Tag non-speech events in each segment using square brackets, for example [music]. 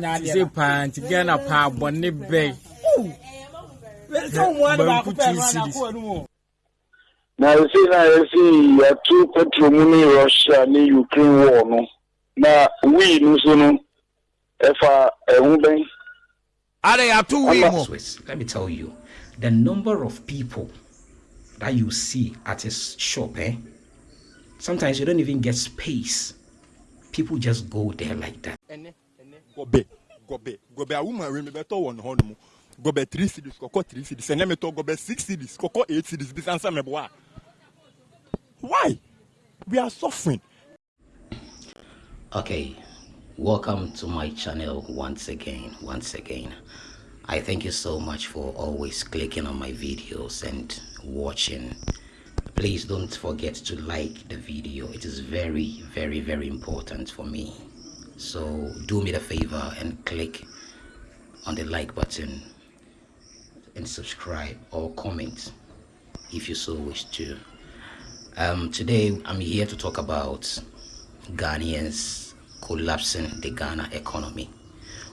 sɛ paa nti ghana paa two series na esi na esi yɛtu petro mu ne russia ne ukraine war no na wii no so no ɛfa ɛho bɛn two we more? Swiss, let me tell you, the number of people that you see at his shop, eh? Sometimes you don't even get space. People just go there like that. Gobe gobe gobe a woman wey me bɛtɔ wɔ ne hɔ nom gobe three cities kɔkɔ three cities ɛnɛ mi tɔ gobe six cities kɔkɔ eight cities bi sansa mɛ bɔ a why we are suffering. Okay, welcome to my channel once again. Once again, I thank you so much for always clicking on my videos and watching. Please don't forget to like the video, it is very, very, very important for me. So, do me the favor and click on the like button and subscribe or comment if you so wish to. Um, today, I'm here to talk about Ghanaians collapsing the Ghana economy.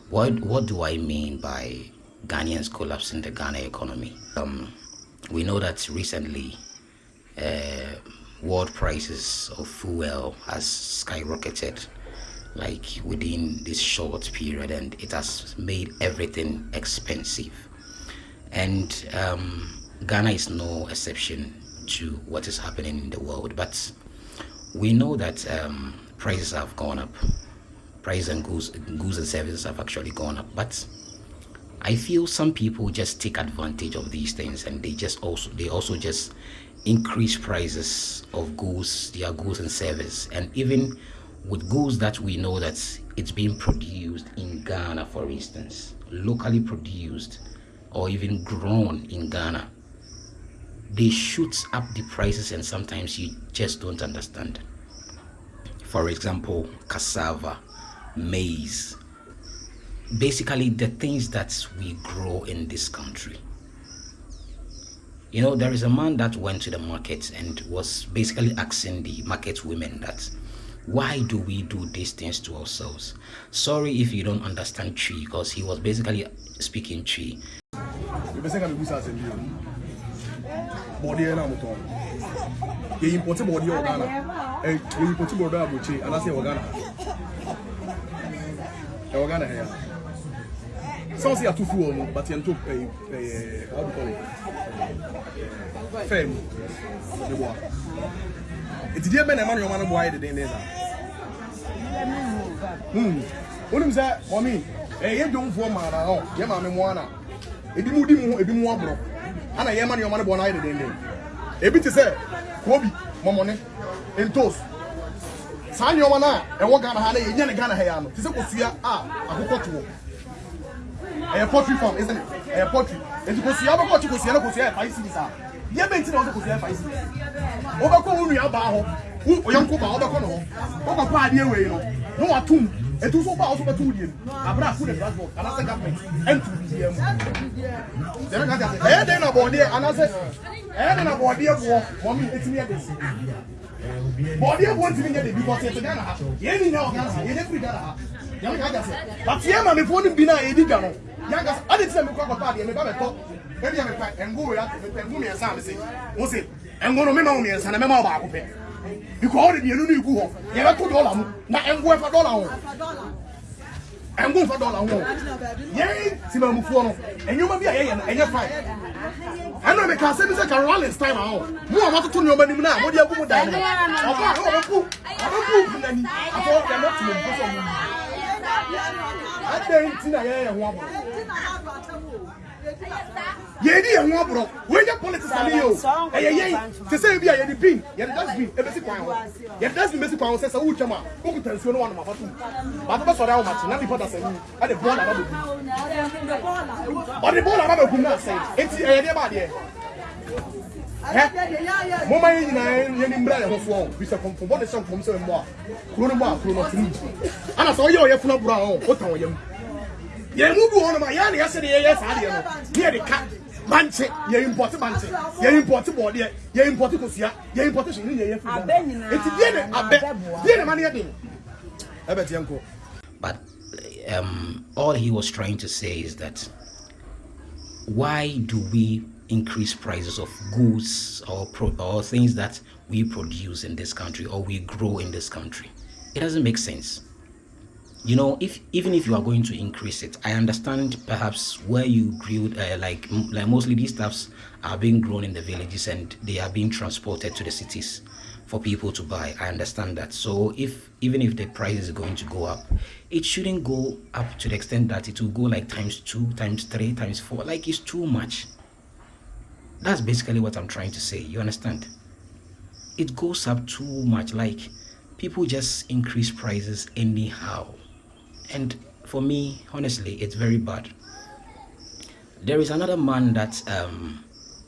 What what do I mean by Ghanaians collapsing the Ghana economy? Um, we know that recently, uh, world prices of fuel has skyrocketed, like within this short period, and it has made everything expensive. And um, Ghana is no exception to what is happening in the world, but we know that um, prices have gone up. Prices and goods, goods and services have actually gone up, but I feel some people just take advantage of these things, and they just also they also just increase prices of goods, their goods and service, and even with goods that we know that it's being produced in Ghana, for instance, locally produced or even grown in Ghana they shoot up the prices and sometimes you just don't understand. For example cassava maize basically the things that we grow in this country. You know there is a man that went to the market and was basically asking the market women that why do we do these things to ourselves? Sorry if you don't understand Twi because he was basically speaking Twi. Bɛsɛ ka mebusa asɛm bio bɔdeɛ no a motɔn yɛyimpɔte bɔdeɛ wɔ ghana Eh, yɛyimpɔte sans say atufu ọmọ but yẹn tó pay. ẹ how do you call it? Fẹẹmu ne bọ a eti diẹ bẹ na ẹma na ọmọ ne bọ ayé deden desa. onim sɛ mɔmi ɛyɛ dwomfoɔ maana hɔ yɛ maame mu ana ebi mu di mu ebi mu aborɔ ana yɛ ma ne ɔma ne bɔ n'ayɛ dedenden ebi ti sɛ kobi mɔmɔne ntos saa nneɛma no a ɛwɔ ghana ha no yɛnya ne ghana ha yɛ ano te sɛ kosua a akokɔ toɔ ɛyɛ poultry farm isn't it? Ɛyɛ poultry. Nti kosua wobɛkɔ ɔkye kosua na kosua yɛ five series a deɛ bɛnti na wɔsɛ kosua yɛ five series wobɛkɔ wo nua baa hɔ wo ɔyɔnko baa wobɛkɔ ne hɔ wokɔkɔ adeɛ wei no na watom ɛtu so baa wo so bɛtom deɛ no abrɛ a food and transport anaasɛ government ɛnto biribiaa mu deɛ mɛka sɛ ɛyɛ dɛn na bɔɔdeɛ anaasɛ ɛyɛ dɛn na bɔɔdeɛ boɔ mɔme ɛtumi yɛ dɛsi bɔɔdeɛ boɔ ntumi nyɛ de bi kɔsɛ ɛte ghana ha yɛn ni nyɛ wɔ ghana ha yɛnyɛ firi ghana ha yɛn ka gya sɛ but yɛn ma mefoɔ no bi na yɛdi dwa no yɛn ka sɛ ɔde ti sɛ mekɔ akɔtɔ adeɛ meba bɛtɔ ebi yɛ mepɛ ɛngo wei ato mepɛ ɛngo mmiɛnsa a mese wo se ɛngo no mema wo mmiɛnsa na mɛma wo baako pɛ because ɔde mmienu no igu hɔ yɛbɛto dɔla mu. Na ɛngo ɛfa dɔla ho ɛngo nfa dɔla ho yɛn timamufoɔ no ɛnwoma bi a yɛyɛ no ɛnyɛ fine ɛna meka asɛm bi sɛ ka rollins time a hɔ mo a moatoto nneɔma nim no a mode agu mu dan no ɔba a ɔbɛpu ɔbɛpu nani afɔ yɛmɛ timamufoɔ sɛ ɔmo adɛn nti na yɛyɛ yɛn ho abɔ yɛdi yɛn ho aborɔ wɔnyɛ politics ani yɛ o. Ɛyɛ yɛn te sɛ ebi a yɛde bin yɛde dustbin. Ebesi kwan hɔ yɛde dustbin besi kwan hɔ sɛ sɛ wotwam a wokuta nsuo no wa nom afa tum baako bɛ sɔrɔ awo makye na nipa da sɛ mu ɛde bɔɔl aba bɛ kum ɔde bɔɔl aba bɛ kum na asɛn eti ɛyɛ deɛ ba adeɛ ɛ mɔmɔ yɛ nyinaa yɛ ni mbira yɛ ho foɔ bisɛ kɔnfɔn bɔ de hyɛ nkɔm sɛ mbɔ a kuro no bɔ a kuro no tunu ana sɛ ɔyɛ ɔyɛ funu aburo a ɔ ɔtan ɔyɛ mu yɛn mu bi wɔ hɔnom a yɛn na yɛsɛ de yɛyɛ saa deɛ no. Ne yɛ de ka. Bankye yɛ impɔte bankye yɛ impɔte bɔɔdeɛ. Yɛ impɔte kosua. Yɛ impɔte hyɛn ne yɛ yɛ firi ghana eti deɛ ne abɛ deɛ ne ma ne yɛ den. Ɛbɛ tiɛ nko. But um, all he was trying to say is that why do we increase prices of goods or pro- or things that we produce in this country or we grow in this country? It doesn't make sense. You know, if even if you are going to increase it, I understand perhaps where you grew, uh, like like mostly these stuffs are being grown in the villages and they are being transported to the cities for people to buy. I understand that. So if even if the price is going to go up, it shouldn't go up to the extent that it will go like times two, times three, times four. Like it's too much. That's basically what I'm trying to say. You understand? It goes up too much. Like people just increase prices anyhow. And for me, honestly, it's very bad. There is another man that um,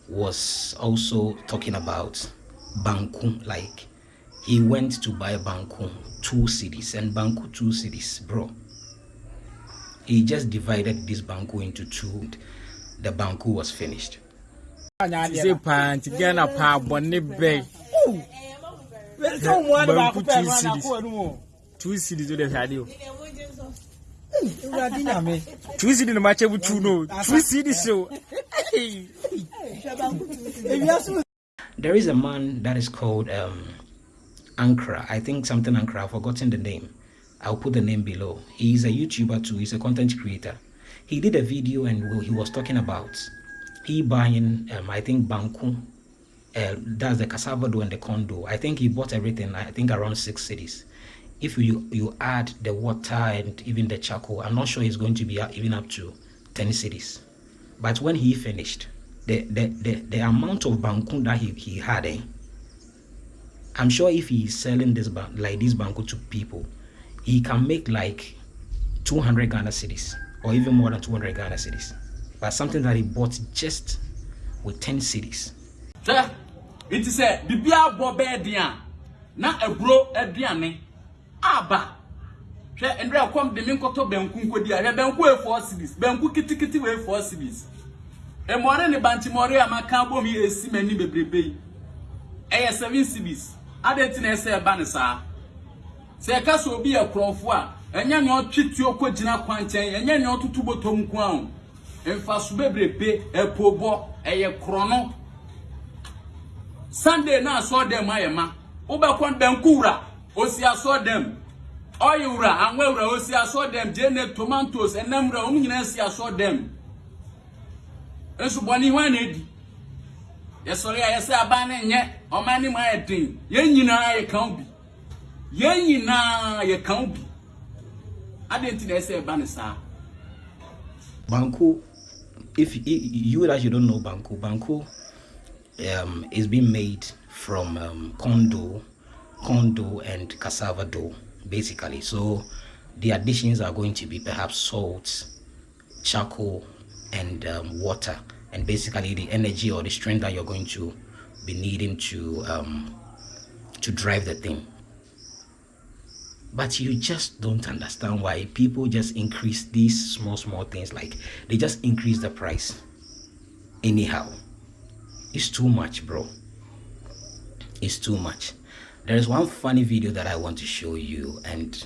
was also talking about Banku. Like he went to buy Banku two cedis and Banku two cedis, bro. He just divided this Banku into two. The Banku was finished. Banku two cedis. Two cedis o de hwɛ ade o two cedis na ma kyɛ bu two no two cedis o There is a man that is called um, Ankara. I think something Ankara. I've forgotten the name. I'll put the name below. He's a YouTuber too. He's a content creator. He did a video and he was talking about he buying, um, I think, Banku. Uh, that's the cassava dough and the corn dough. I think he bought everything. I think around six cedis. If you you add the water and even the charcoal, I'm not sure it's going to be even up to ten cedis. But when he finished, the the the, the amount of banku that he, he had, eh, I'm sure if he's selling this like this banku to people, he can make like 200 Ghana cedis or even more than 200 Ghana cedis. But something that he bought just with 10 cedis. sɛ nti sɛ biribiara bɔ bɛyɛ den a aburo aduane aba. Hwɛ ndre kɔm de me nkɔtɔ banku nkɔdi a hwɛ banku wei four cities banku kitikiti wei four cities. Mmɔre ne bantimɔre a maka bom yi esi m'ani bebrebe yi. Ɛyɛ seven cities. Adeɛ ti na ɛsɛ ɛba ne saa? Sɛ ɛka sɛ obi yɛ korɔfo a ɛnyɛ nea ɔtwe tuo kɔ gyina kwankyɛn ɛnyɛ nea ɔtutu bɔtɔ nko a o. Mfaso bebrebe ɛpo bɔ ɛyɛ korɔno. Sunday na asɔ dɛm ayɛ ma. Wobɛkɔ banku wura. Osi asɔ dɛm ɔyɛ wura anwa wura osi asɔ dɛm gyene tomatoes ɛnam wura wɔn nyinaa si asɔ dɛm nso bɔnni hwan na edi. Yɛsɔre a yɛsɛ ne nyɛ ɔman ne mu ayɛ den yɛn nyinaa yɛ kan bi yɛn nyinaa yɛ kan bi adeɛ nti na ɛsɛ ɛba ne saa. Banku, if you, that you don't know Banku, Banku um, is being made from um, condo, corn dough and cassava dough, basically. So the additions are going to be perhaps salt, charcoal, and um, water, and basically the energy or the strength that you're going to be needing to um, to drive the thing. But you just don't understand why people just increase these small, small things. Like they just increase the price anyhow. It's too much, bro. It's too much. There is one funny video that I want to show you, and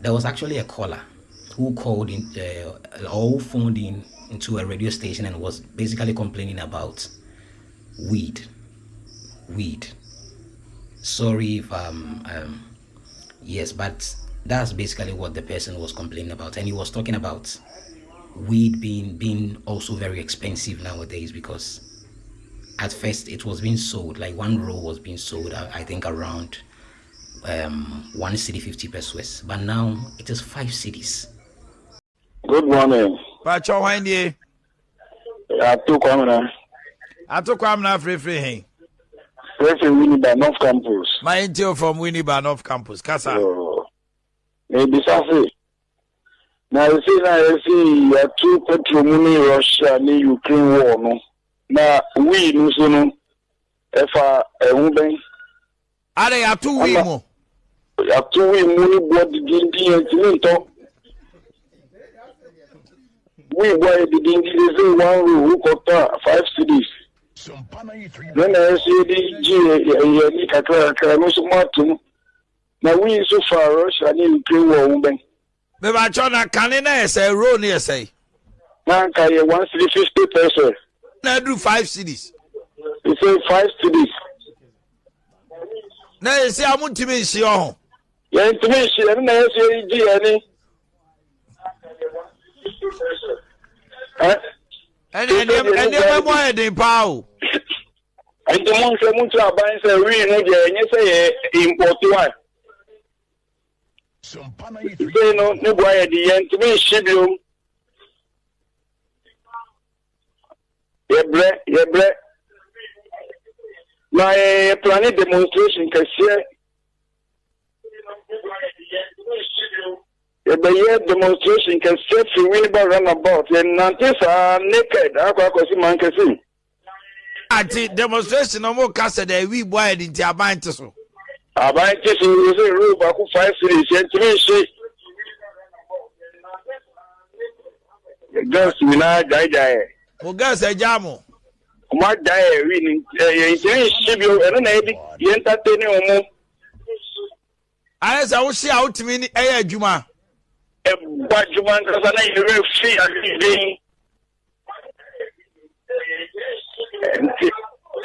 there was actually a caller who called in uh, or who phoned in into a radio station and was basically complaining about weed. Weed. Sorry if um, um yes but that's basically what the person was complaining about and he was talking about weed being being also very expensive nowadays because at first it was being sold like one roll was being sold i, I think around um one cedi 50 pesos but now it is five cedis Good morning. Pacho hwan nie? Atu Kwamina. Ato kwam na frefre hen. President Winnipeg North Campus. My intel from Winnipeg North Campus. Kasa. Oh. Ebisa se. Na esi na esi yatu petrol mu ni Russia ni Ukraine war no. Na wii no so no. Ɛfa ɛho bɛn. Ade ato wi Ama- mu. Yatu wii mu ni bɔ didindi yɛn ti ne ntɔ. Wii bɔ yɛ didindi de se one row wokɔtɔ five cities. na na ɛsɛ de gye ɛyɛ ani kakra kakra no nso mo atom na wii nso fa russia ne ukraine wɔ ɔmo bɛn bɛbɛkyɛ na kane na yɛ sɛ row no yɛ sɛ na nka yɛ one city fifty pesos na do five cities. he say five cities. na yẹ sẹ amu ntumi nsi ọhún. yẹn ntumi nsi ẹni na yẹn sọ yẹn di ẹni. ẹni ẹni ẹni mu ayẹ den paa o. nti mu nsẹ mu nsẹ aban sẹ wii mu jẹ ẹnyẹ sẹ yẹ import one. sèyí no ne bu ayẹ di ntumi nsi bi o yɛbrɛ yɛbrɛ. Na yɛ plane demonstration kɛseɛ. Yɛbɛyɛ demonstration kɛseɛ fi winba runabout yɛnante saa naked akɔ akɔsi man kɛse ati demonstration na mo ka sɛ dɛ wi bu ayɛ den nti aban te so. Aban ti so yɛ sɛ row baako five series yɛntumi nhye girls nyinaa gyaegyae mo gẹ́sẹ̀ já mo. mo da ẹ̀rí ni ẹ̀yìn tí ń ṣe bi ẹ̀rọ náà yẹ bi yẹn ń tàtẹ́ ní ọmọ. ayé sá wọ́n ṣe àwọn tìmí ní ẹ̀yẹ ẹ̀dwuma. ẹ bọ adwuma nkasa náà yẹrẹ fi àgbègbè yìí.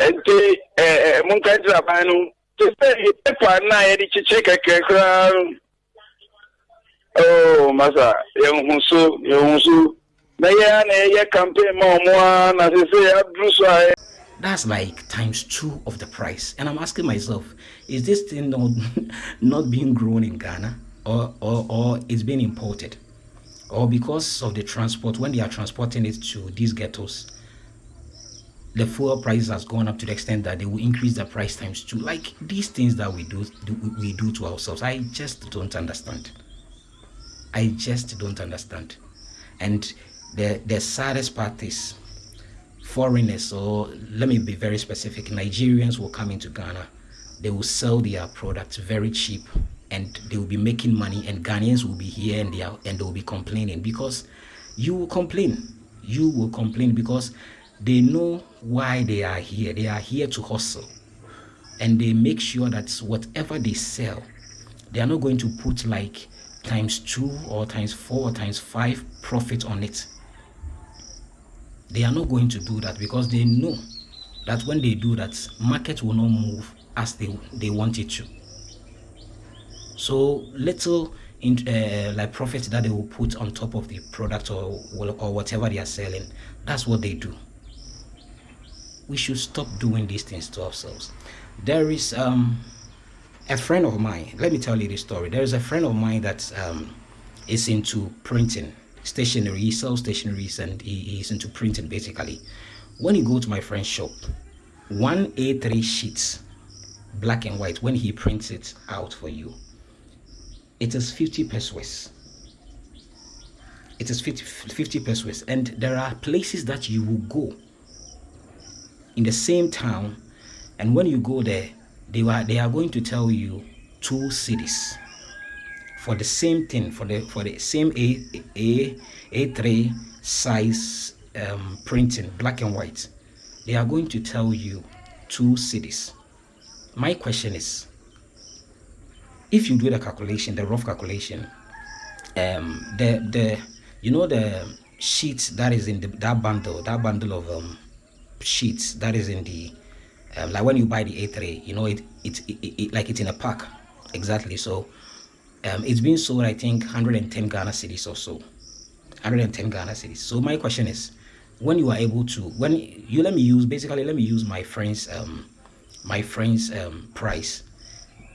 nti ẹ ẹ mo nka ti aban no te sẹ yẹ pépà náà yẹ de kyekyere kẹkẹ koraa. ooo masa yẹn hun so yẹn hun so. That's like times two of the price. And I'm asking myself, is this thing not, [laughs] not being grown in Ghana or, or, or it's being imported? Or because of the transport, when they are transporting it to these ghettos, the fuel price has gone up to the extent that they will increase the price times two. Like these things that we do, do we do to ourselves. I just don't understand. I just don't understand. And the the saddest part is foreigners or let me be very specific nigerians will come into ghana. They will sell their products very cheap and they will be making money and ghanaians will be here and they are, and they will be complaining because you will complain. You will complain because they know why they are here. They are here to hustle. And they make sure that whatever they sell they are not going to put like times two or times four or times five profit on it they are not going to do that because they know that when they do that market will not move as they they want it to. So little in uh, like profit that they will put on top of the product or or whatever they are selling that's what they do. We should stop doing these things to ourselves. There is um a friend of mine let me tell you this story. There is a friend of mine that um is into printing stationery he sells stationeries and he, he's into printing basically. When you go to my friend's shop one a3 sheet black and white when he prints it out for you it is 50 pesos. It is 50, 50 pesos. And there are places that you will go in the same town and when you go there they are they are going to tell you two cedis for the same thing for the for the same a a a3 size um, printing black and white. They are going to tell you two cedis. My question is if you do the calculation the rough calculation um the the you know the sheets that is in the, that bundle that bundle of um sheets that is in the um, like when you buy the a3 you know it it, it, it like it's in a pack. Exactly. So um, it's been sold i think 110 ghana cedis or so. 110 ghana cedis. So my question is when you are able to when you let me use basically let me use my friend's um my friend's um price.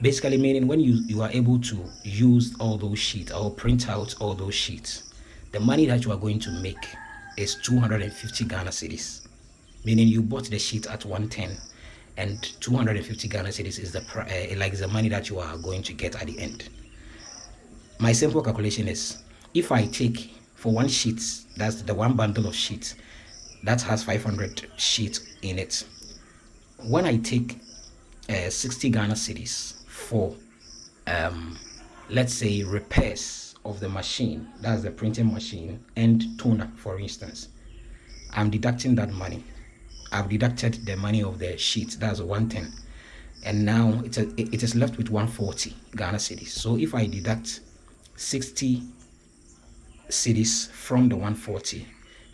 Basically meaning when you you are able to use all those sheets or print out all those sheets the money that you are going to make is 250 ghana cedis. Meaning you bought the sheet at 110 and 250 ghana cedis is the uh, like the money that you are going to get at the end my simple calculation is if i take for one sheet that's the one bundle of sheets that has 500 sheets in it. When i take uh, 60 ghana cedis for um let's say repairs of the machine that's the printing machine and toner for instance i'm deducting that money. I've deducted the money of the sheet that's 110 and now it's a, it is left with 140 ghana cedis so if i deduct 60 cedis from the 140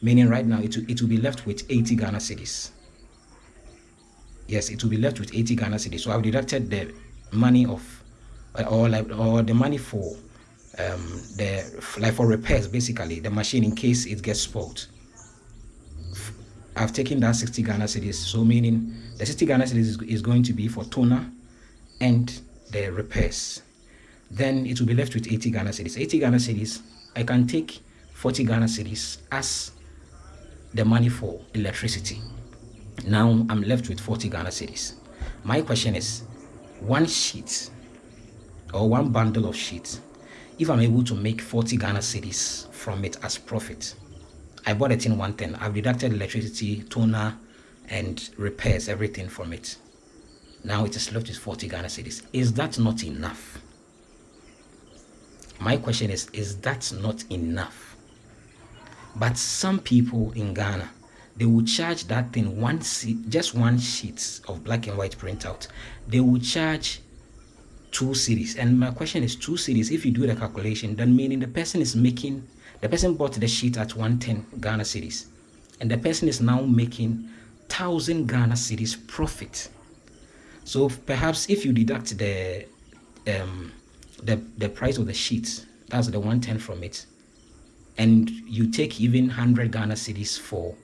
meaning right now it will, it will be left with 80 Ghana cedis. Yes it will be left with 80 Ghana cedis. So I've deducted the money of uh, or or the money for um the like for repairs basically the machine in case it gets spoiled. I've taken that 60 Ghana cedis. So meaning the 60 Ghana cedis is, is going to be for toner and the repairs then it will be left with 80 Ghana cedis. 80 Ghana cedis I can take 40 Ghana cedis as the money for electricity. Now I'm left with 40 Ghana cedis. My question is one sheet or one bundle of sheets if I'm able to make 40 Ghana cedis from it as profit I bought it in 110 I've deducted electricity toner and repairs everything from it. Now it is left with 40 Ghana cedis. Is that not enough my question is is that not enough? But some people in ghana they will charge that thing one just one sheet of black and white printout. They will charge two cedis and my question is two cedis if you do the calculation then meaning the person is making the person bought the sheet at 110 ghana cedis and the person is now making 1000 ghana cedis profit. So perhaps if you deduct the um the the price of the sheet that's the 110 from it. And you take even 100 ghana cedis for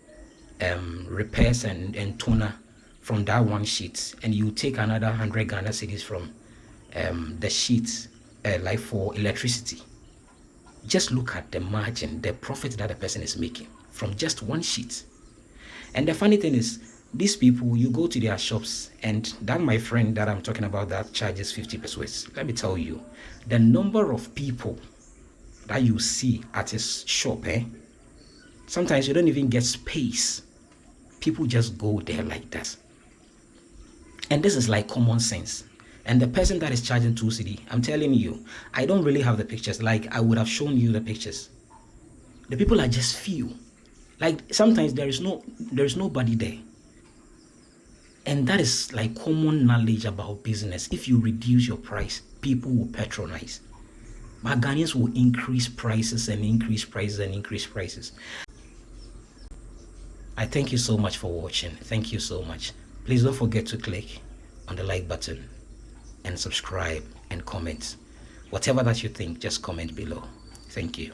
um repairs and and toner from that one sheet and you take another 100 ghana cedis from um the sheet uh, like for electricity. Just look at the margin the profit that the person is making from just one sheet. And the funny thing is these people you go to their shops and that my friend that i'm talking about that charges 50 pesos. Let me tell you the number of people that you see at his shop eh sometimes you don't even get space. People just go there like that. And this is like common sense. And the person that is charging 2 cedi i'm telling you i don't really have the pictures. Like i would have shown you the pictures. The people are just few. Like sometimes there is no there is nobody there and that is like common knowledge about business. If you reduce your price people will patronize. But Ghanaians will increase prices and increase prices and increase prices. I thank you so much for watching. Thank you so much. Please don't forget to click on the like button and subscribe and comment. Whatever that you think just comment below. Thank you